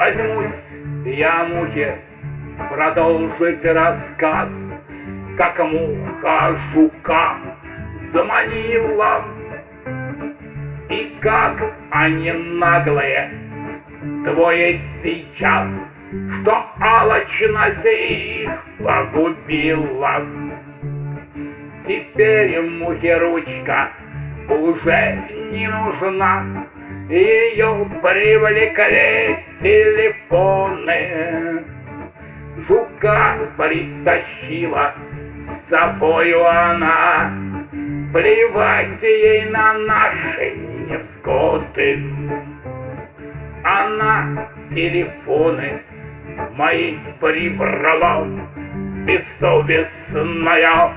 Vai, irmãos! Я, мухе, продолжить рассказ, Как муха жука заманила, И как они наглые, двое сейчас, Что алчность их погубила. Теперь мухе ручка уже не нужна, ее привлекли телефоны. Жука притащила с собою она, Плевать ей на наши невзгоды. Она телефоны мои прибрала, Бессовестная,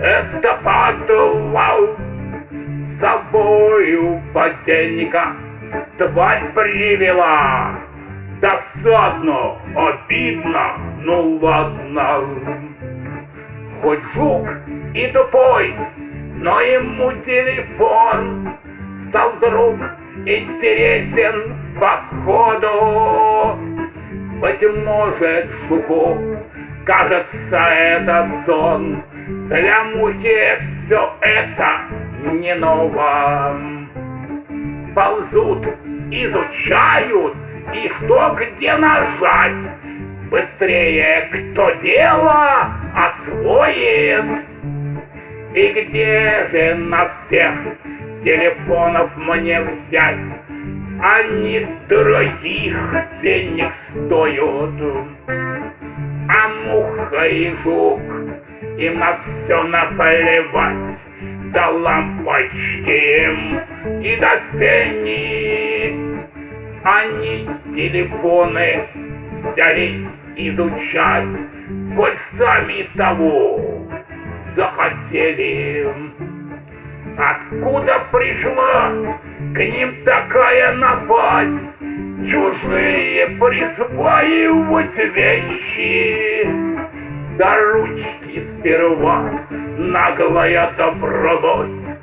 это падла собою подельника тварь привела. Досадно, обидно, ну ладно. Хоть жук и тупой, но ему телефон стал вдруг интересен походу. Быть может, жуку кажется это сон, для мухи все это не ново ползут, изучают и что где нажать. Быстрее кто дело освоит. И где же на всех телефонов мне взять? Они дорогих денег стоят. А муха и жук им на все наплевать до лампочки и до фени. Они телефоны взялись изучать, коль сами того захотели. Откуда пришла к ним такая напасть? Чужие присваивать вещи до ручки сперва наглая добралась,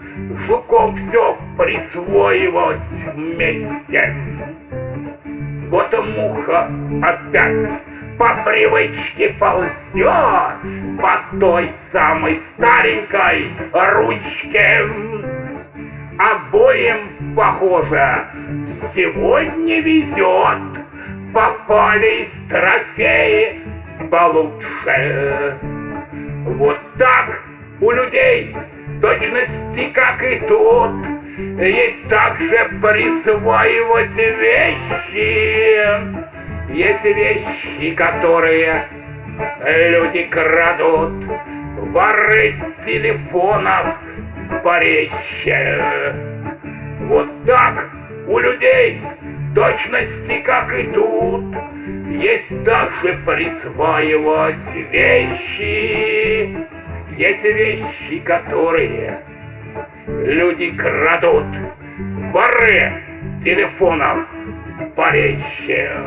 Жуков все присвоивать вместе. Вот муха опять по привычке ползет по той самой старенькой ручке. Обоим, похоже, сегодня везет. Попались трофеи получше. Вот так у людей точности, как и тут, есть также присваивать вещи. Есть вещи, которые люди крадут, воры телефонов порезче. Вот так у людей точности, как и тут, есть также присваивать вещи. Есть вещи, которые люди крадут. Воры телефонов порезче.